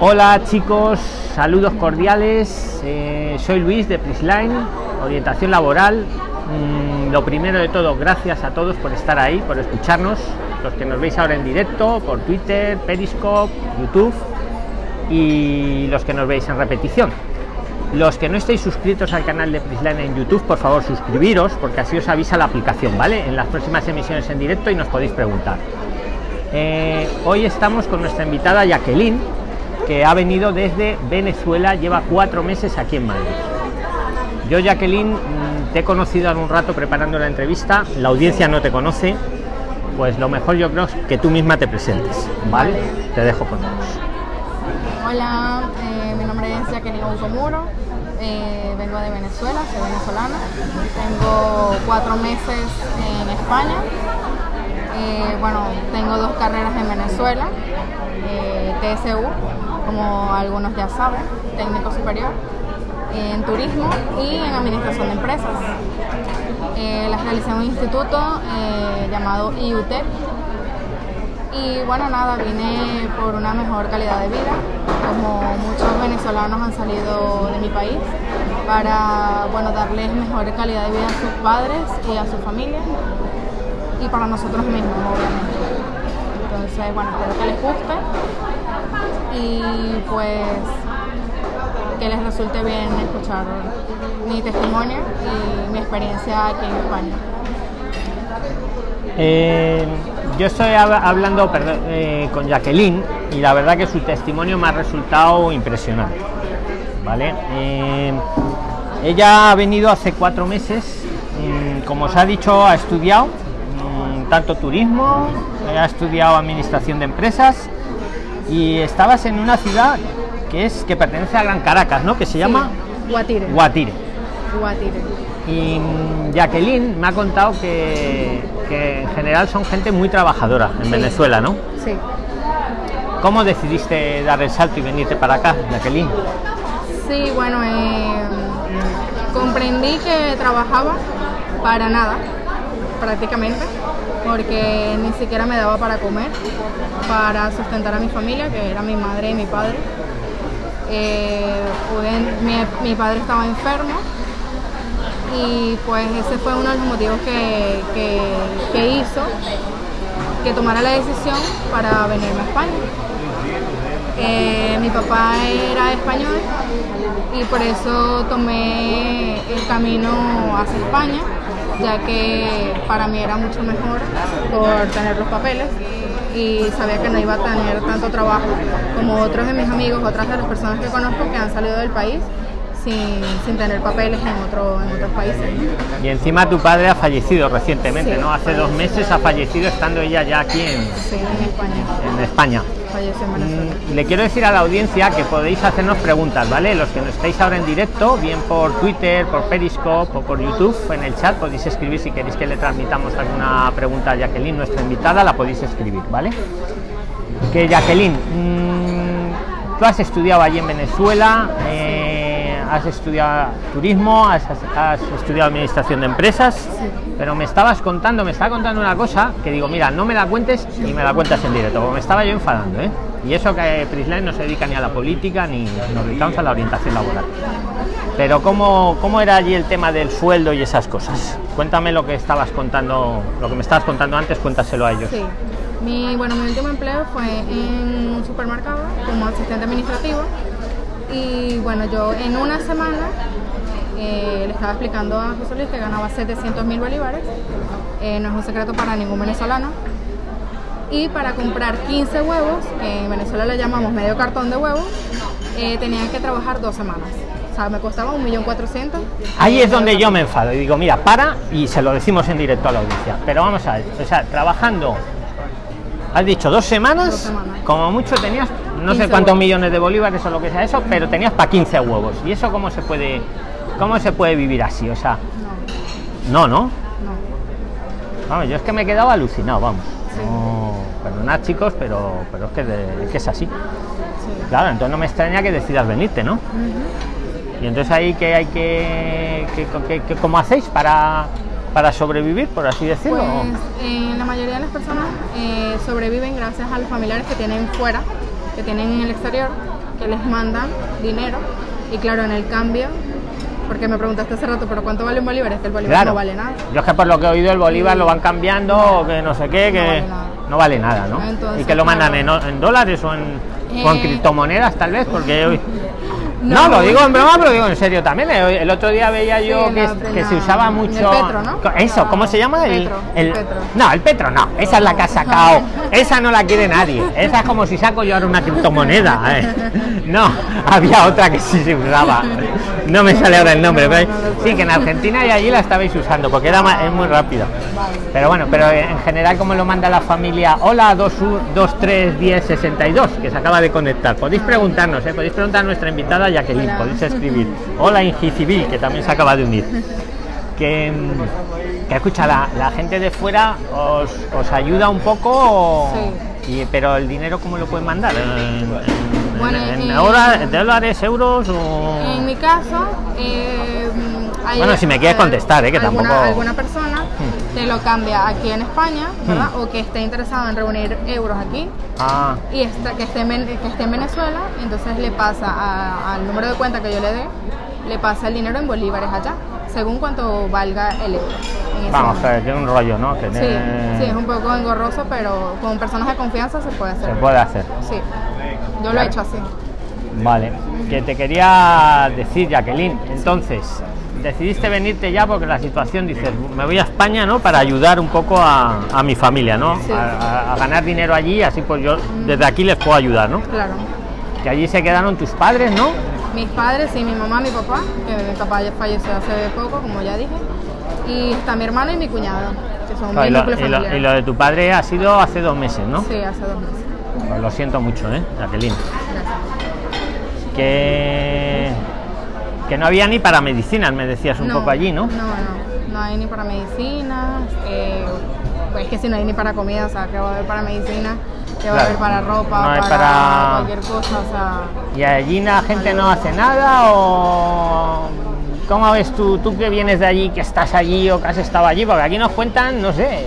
Hola chicos, saludos cordiales. Eh, soy Luis de Prisline, orientación laboral. Mm, lo primero de todo, gracias a todos por estar ahí, por escucharnos. Los que nos veis ahora en directo, por Twitter, Periscope, YouTube y los que nos veis en repetición. Los que no estéis suscritos al canal de Prisline en YouTube, por favor suscribiros porque así os avisa la aplicación, ¿vale? En las próximas emisiones en directo y nos podéis preguntar. Eh, hoy estamos con nuestra invitada Jacqueline que ha venido desde Venezuela, lleva cuatro meses aquí en Madrid. Yo, Jacqueline, mm, te he conocido en un rato preparando la entrevista, la audiencia no te conoce, pues lo mejor yo creo es que tú misma te presentes, ¿vale? Te dejo con ellos. Hola, eh, mi nombre es Jacqueline Uncomuro, eh, vengo de Venezuela, soy venezolana, tengo cuatro meses en España, eh, bueno, tengo dos carreras en Venezuela, TSU como algunos ya saben, técnico superior en turismo y en administración de empresas. Eh, las realicé en un instituto eh, llamado IUTEC y bueno nada, vine por una mejor calidad de vida, como muchos venezolanos han salido de mi país, para bueno, darles mejor calidad de vida a sus padres y a sus familias y para nosotros mismos obviamente. Entonces bueno, espero que les guste y pues que les resulte bien escuchar mi testimonio y mi experiencia aquí en España. Eh, yo estoy hablando eh, con Jacqueline y la verdad que su testimonio me ha resultado impresionante. ¿vale? Eh, ella ha venido hace cuatro meses, mm, como os ha dicho, ha estudiado mm, tanto turismo, ha estudiado administración de empresas y estabas en una ciudad que es que pertenece a Gran Caracas, ¿no? Que se llama Guatire. Guatire. Guatire. Y mm, Jacqueline me ha contado que, en general son gente muy trabajadora en Venezuela, ¿no? Sí. ¿Cómo decidiste dar el salto y venirte para acá, Jacqueline? Sí, bueno, eh, comprendí que trabajaba para nada, prácticamente porque ni siquiera me daba para comer, para sustentar a mi familia, que era mi madre y mi padre. Eh, mi, padre estaba enfermo y pues ese fue uno de los motivos que, hizo que tomara la decisión para venirme a España. Eh, mi papá era español y por eso tomé el camino hacia España ya que para mí era mucho mejor por tener los papeles y sabía que no iba a tener tanto trabajo como otros de mis amigos, otras de las personas que conozco que han salido del país sin, tener papeles en, otro, en otros países. Y encima tu padre ha fallecido recientemente, ¿no? Hace dos meses ha fallecido estando ella ya aquí en, España. En España. Mm, le quiero decir a la audiencia que podéis hacernos preguntas, ¿vale? Los que no estáis ahora en directo, bien por Twitter, por Periscope o por YouTube, en el chat podéis escribir si queréis que le transmitamos alguna pregunta a Jacqueline, nuestra invitada, la podéis escribir, ¿vale? Que Jacqueline, mm, tú has estudiado allí en Venezuela, eh, has estudiado turismo, has, estudiado administración de empresas, pero me estabas contando, me estaba contando una cosa que digo, mira, no me la cuentes y me la cuentas en directo, porque me estaba yo enfadando, ¿eh? Y eso que Prisline no se dedica ni a la política ni nos dedicamos a la orientación laboral. Pero ¿cómo, ¿cómo era allí el tema del sueldo y esas cosas? Cuéntame lo que estabas contando, lo que me estabas contando antes, cuéntaselo a ellos. Sí. Mi, bueno, mi último empleo fue en un supermercado como asistente administrativo y bueno, yo en una semana eh, le estaba explicando a José Luis que ganaba 700 mil bolívares, eh, no es un secreto para ningún venezolano. Y para comprar 15 huevos, que en Venezuela le llamamos medio cartón de huevos, eh, tenía que trabajar dos semanas. O sea, me costaba un millón cuatrocientos. Ahí es donde yo me enfado y digo, mira, para y se lo decimos en directo a la audiencia. Pero vamos a ver, o sea, trabajando, has dicho dos semanas, como mucho tenías no sé cuántos millones de bolívares o lo que sea eso, pero tenías para 15 huevos. ¿Y eso cómo se puede cómo se puede vivir así? O sea, no, no. no. Vamos, yo es que me he quedado alucinado, vamos. perdonad chicos, pero, pero es, que, es así. Claro, entonces no me extraña que decidas venirte, ¿no? Y entonces ahí que hay que, que, ¿cómo hacéis para, para sobrevivir, por así decirlo? Pues, eh, la mayoría de las personas eh, sobreviven gracias a los familiares que tienen fuera que tienen en el exterior que les mandan dinero y claro, en el cambio, porque me preguntaste hace rato, pero ¿cuánto vale un bolívar? Es que el bolívar Claro. no vale nada. Yo es que por lo que he oído el bolívar lo van cambiando, o que no sé qué, que vale nada. no vale nada, ¿no? Entonces, y que lo mandan en dólares o en, o en Eh, criptomonedas tal vez, porque hoy... No, No, lo digo en broma, pero lo digo en serio también. El el otro día veía yo Sí, que, se usaba el mucho. Petro, ¿no? Eso, ¿cómo se llama? El, Petro, el- Petro. No, el Petro no. Esa es la que ha sacado. Esa no la quiere nadie. Esa es como si saco yo ahora una criptomoneda. ¿eh? No, había otra que sí se usaba. No me sale ahora el nombre. pero sí, que en Argentina y allí la estabais usando porque era es muy rápido. Pero bueno, pero en general, como lo manda la familia? Hola 231062, que se acaba de conectar. Podéis preguntarnos, ¿eh? podéis preguntar a nuestra invitada Jacqueline, podéis escribir. Hola Ingicivil, que también se acaba de unir. Que, que escucha, la, la gente de fuera os, os ayuda un poco, o- y, pero el dinero, ¿cómo lo pueden mandar? ¿En, en- Bueno, en en- horas, dólares, euros o...? En mi caso, eh, hay- Bueno, si me quieres contestar, ¿eh? que alguna, tampoco- alguna persona te lo cambia aquí en España, ¿verdad? Hmm. O que esté interesado en reunir euros aquí Ah, y está- que, esté en, que esté en Venezuela, entonces le pasa a- al número de cuenta que yo le dé, le pasa el dinero en bolívares allá, según cuánto valga el euro. vamos, momento. que tiene un rollo, ¿no? Sí, sí, es un poco engorroso, pero con personas de confianza se puede Se hacer. puede hacer. Sí, yo lo he hecho así. Vale, que te quería decir, Jacqueline, entonces, decidiste venirte ya porque la situación, dices, me voy a España, ¿no? Para ayudar un poco a, a mi familia, ¿no? Sí. A, a- a ganar dinero allí, así pues yo desde aquí les puedo ayudar, ¿no? Claro. Que allí se quedaron tus padres, ¿no? Mis padres y mi mamá, mi papá, que mi papá ya falleció hace poco, como ya dije, y está mi hermano y mi cuñado, que son Claro, mi y, lo, y lo de tu padre ha sido hace dos meses, ¿no? Sí, hace dos meses. Pues lo siento mucho, ¿eh, Jacqueline? Que, que no había ni para medicinas, me decías un poco allí, ¿no? No, no, no hay ni para medicinas, eh, pues es que si no hay ni para comida, o sea, que va a haber para medicina, que va Claro. a haber para ropa, No hay para, para- cualquier cosa, o sea, ¿Y allí la gente no hace nada o cómo ves tú, tú que vienes de allí, que estás allí o que has estado allí? Porque aquí nos cuentan, no sé.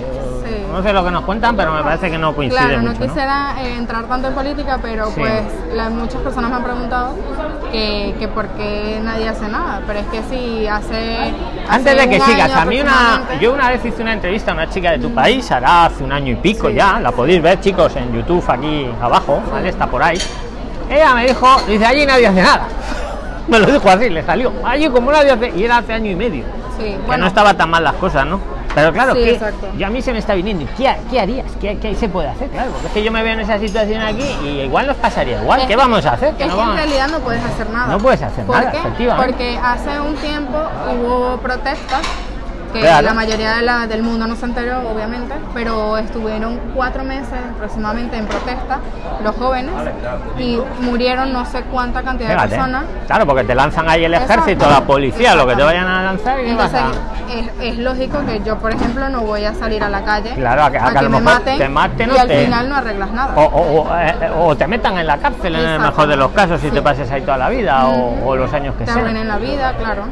No sé lo que nos cuentan, pero me parece que no coincide Claro, no mucho. ¿no? quisiera eh, entrar tanto en política, pero Sí. pues la- muchas personas me han preguntado que, que por qué nadie hace nada, pero es que si hace... Antes hace de que sigas, a mí una, yo una vez hice una entrevista a una chica de tu país, hará hace un año y pico Sí. ya, la podéis ver chicos en YouTube aquí abajo, ¿vale? Está por ahí. Ella me dijo, dice, allí nadie hace nada. Me lo dijo así, le salió. Allí como nadie hace, y era hace año y medio. Sí, que bueno, no estaba tan mal las cosas, ¿no? Pero claro, Sí, que yo a mí se me está viniendo, ¿qué, qué harías? ¿Qué, qué se puede hacer? Claro, porque es que yo me veo en esa situación aquí y igual nos pasaría igual. Es ¿Qué vamos a hacer? Que no en vamos- realidad no puedes hacer nada. No puedes hacer ¿Por nada, qué? Porque hace un tiempo hubo protestas que la mayoría de la- del mundo no se enteró, obviamente, pero estuvieron cuatro meses aproximadamente en protesta los jóvenes y murieron no sé cuánta cantidad de personas. Claro, porque te lanzan ahí el Exacto. ejército, la policía, lo que te vayan a lanzar y Entonces es, es lógico que yo, por ejemplo, no voy a salir a la calle Claro, a que- a que me maten, te maten y al te- final no arreglas nada. O, o- o, eh, o te metan en la cárcel en el mejor de los casos si Sí. te pases ahí toda la vida o, los años que te sean. arruinen la vida, claro.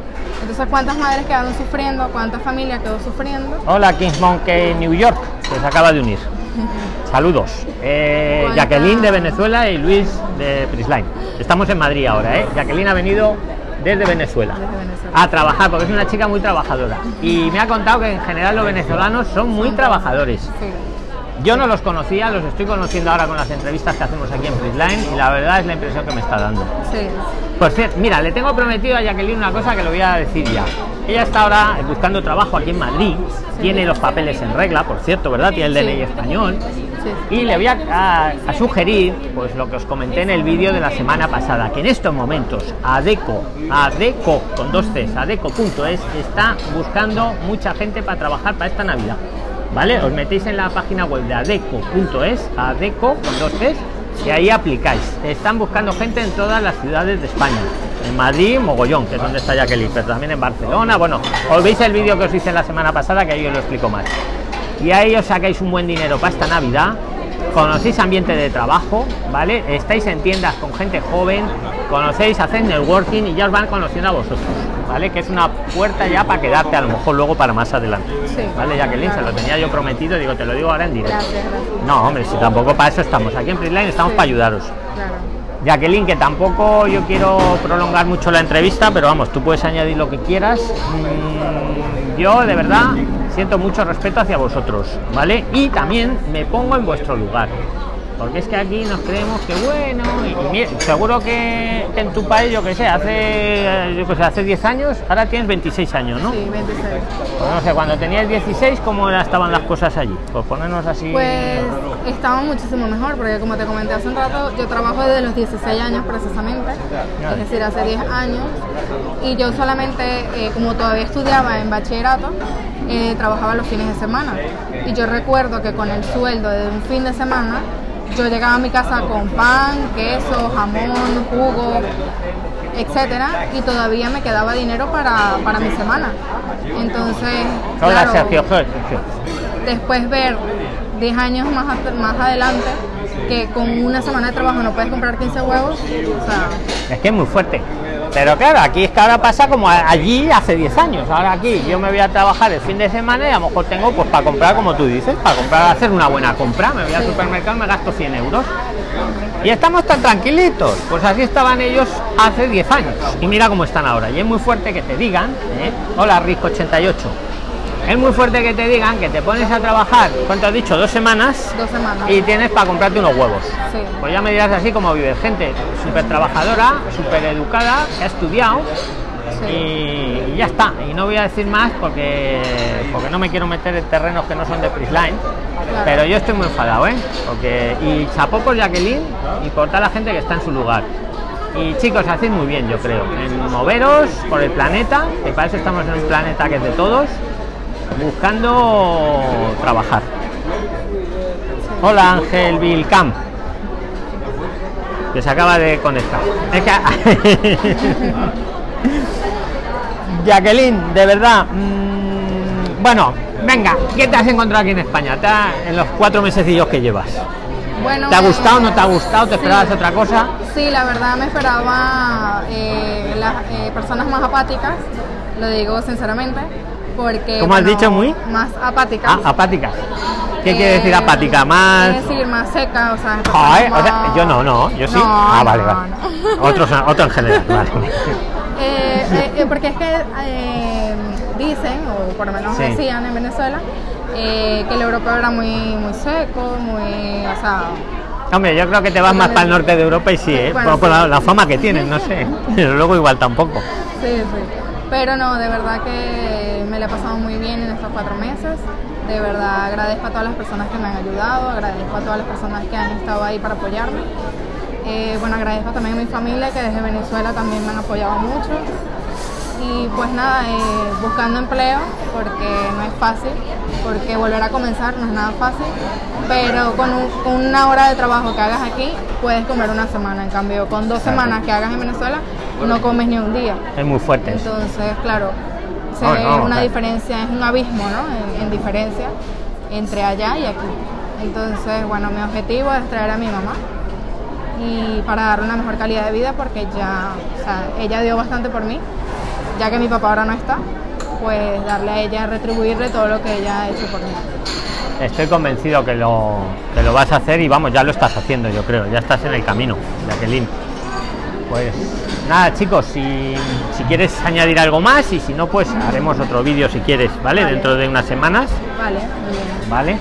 Entonces, ¿cuántas madres quedaron sufriendo? ¿Cuántas familias quedó sufriendo? Hola Kings Monkey New York, que se acaba de unir. Saludos. Eh, ¿Cuánta- Jacqueline de Venezuela y Luis de Prisline. Estamos en Madrid ahora, ¿eh? Jacqueline ha venido desde Venezuela Desde Venezuela. a trabajar porque es una chica muy trabajadora. Y me ha contado que en general los venezolanos son muy trabajadores. Sí. Yo no los conocía, los estoy conociendo ahora con las entrevistas que hacemos aquí en Prisline y la verdad es la impresión que me está dando. Sí. Por cierto, mira, le tengo prometido a Jacqueline una cosa que lo voy a decir ya. Ella está ahora buscando trabajo aquí en Madrid, tiene los papeles en regla, por cierto, ¿verdad? Tiene el Sí. DNI español. Sí. Y le voy a, a- a sugerir, pues lo que os comenté en el vídeo de la semana pasada, que en estos momentos ADECO, ADECO con dos Cs, ADECO.es, está buscando mucha gente para trabajar para esta Navidad. ¿Vale? Os metéis en la página web de ADECO.es, ADECO con dos Cs, y ahí aplicáis. Están buscando gente en todas las ciudades de España. En Madrid, Mogollón, que es donde está Jacqueline, pero también en Barcelona. Bueno, os veis el vídeo que os hice la semana pasada, que ahí os lo explico más y ahí os sacáis un buen dinero para esta Navidad, conocéis ambiente de trabajo, ¿vale? Estáis en tiendas con gente joven, conocéis, hacéis networking y ya os van conociendo a vosotros, ¿vale? Que es una puerta ya para quedarte a lo mejor luego para más adelante. Sí. ¿Vale, Jacqueline? Se lo tenía yo prometido, digo, te lo digo ahora en directo. Gracias, gracias. No, hombre, si tampoco para eso estamos. Aquí en Prisline estamos Sí. para ayudaros. Claro. Jacqueline, que tampoco yo quiero prolongar mucho la entrevista, pero vamos, tú puedes añadir lo que quieras. Mm, yo de verdad siento mucho respeto hacia vosotros, ¿vale? Y también me pongo en vuestro lugar porque es que aquí nos creemos que bueno y, seguro que, en tu país yo que sé hace yo que sé hace 10 años ahora tienes 26 años no sí 26 pues no sé cuando tenías 16 cómo estaban las cosas allí pues ponernos así. Pues estaban muchísimo mejor porque como te comenté hace un rato yo trabajo desde los 16 años precisamente. Es decir hace 10 años. Y yo solamente eh, como todavía estudiaba en bachillerato eh, trabajaba los fines de semana. Y yo recuerdo que con el sueldo de un fin de semana yo llegaba a mi casa con pan, queso, jamón, jugo, etcétera, y todavía me quedaba dinero para, mi semana. Entonces, después ver 10 años más, más adelante que con una semana de trabajo no puedes comprar 15 huevos, es que es muy fuerte. Pero claro, aquí es que ahora pasa como allí hace 10 años. Ahora aquí yo me voy a trabajar el fin de semana y a lo mejor tengo pues para comprar, como tú dices, para comprar, hacer una buena compra. Me voy al supermercado y me gasto 100 euros. Y estamos tan tranquilitos. Pues así estaban ellos hace 10 años. Y mira cómo están ahora. Y es muy fuerte que te digan, ¿eh? hola Risco 88 es muy fuerte que te digan que te pones a trabajar, ¿cuánto has dicho? Dos semanas. Dos semanas. Y tienes para comprarte unos huevos. Pues ya me dirás así como vive gente súper trabajadora, súper educada, que ha estudiado. Y, ya está. Y no voy a decir más porque porque no me quiero meter en terrenos que no son de Prisline. Pero yo estoy muy enfadado, ¿eh? Porque, y chapó por Jacqueline y por toda la gente que está en su lugar. Y chicos, hacéis muy bien, yo creo, en moveros por el planeta, que para eso estamos en un planeta que es de todos, buscando trabajar. Hola Ángel Vilcam, que se acaba de conectar. Jacqueline, de verdad, mm, bueno, venga, ¿qué te has encontrado aquí en España? en los cuatro mesecillos que llevas. Bueno, ¿Te ha gustado o no te ha gustado? ¿Te esperabas otra cosa? Sí, la verdad me esperaba eh, las eh, personas más apáticas, lo digo sinceramente porque... ¿Cómo has dicho muy? Más apática. Ah, apática. ¿Qué quiere decir apática? Más... Quiere decir más seca, o sea... o sea yo no, no, yo sí. ah, vale, vale. Otros, otro en general, vale. Eh, eh, eh, porque es que dicen, o por lo menos decían en Venezuela, que el europeo era muy, muy seco, muy... O sea, Hombre, yo creo que te vas más para el norte de Europa y sí, ¿eh? por, la, la, fama que tienen, no sé. Pero luego igual tampoco. Sí, sí. Pero no, de verdad que me la he pasado muy bien en estos cuatro meses. De verdad agradezco a todas las personas que me han ayudado, agradezco a todas las personas que han estado ahí para apoyarme. Eh, bueno, agradezco también a mi familia que desde Venezuela también me han apoyado mucho. Y pues nada, eh, buscando empleo, porque no es fácil, porque volver a comenzar no es nada fácil, pero con, una hora de trabajo que hagas aquí puedes comer una semana, en cambio con dos semanas que hagas en Venezuela no comes ni un día. Es muy fuerte. Entonces, claro, ve una diferencia, es un abismo, ¿no? En, diferencia entre allá y aquí. Entonces, bueno, mi objetivo es traer a mi mamá y para darle una mejor calidad de vida porque ya, o sea, ella dio bastante por mí, ya que mi papá ahora no está, pues darle a ella, retribuirle todo lo que ella ha hecho por mí. Estoy convencido que lo, que lo vas a hacer y vamos, ya lo estás haciendo, yo creo, ya estás en el camino, Jacqueline. Pues nada chicos, si, si quieres añadir algo más y si no, pues haremos otro vídeo si quieres, ¿vale? Dentro de unas semanas. Vale, Vale.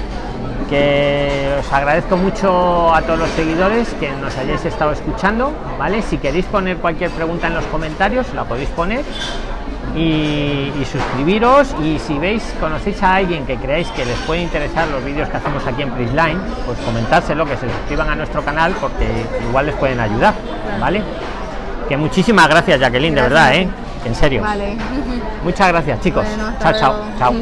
Que os agradezco mucho a todos los seguidores que nos hayáis estado escuchando, ¿vale? Si queréis poner cualquier pregunta en los comentarios, la podéis poner y, suscribiros y si veis conocéis a alguien que creáis que les puede interesar los vídeos que hacemos aquí en Prisline pues comentárselo que se suscriban a nuestro canal porque igual les pueden ayudar vale que muchísimas gracias, Jacqueline, de verdad, ¿eh? En serio. Vale. Muchas gracias, chicos. chao, chao, chao.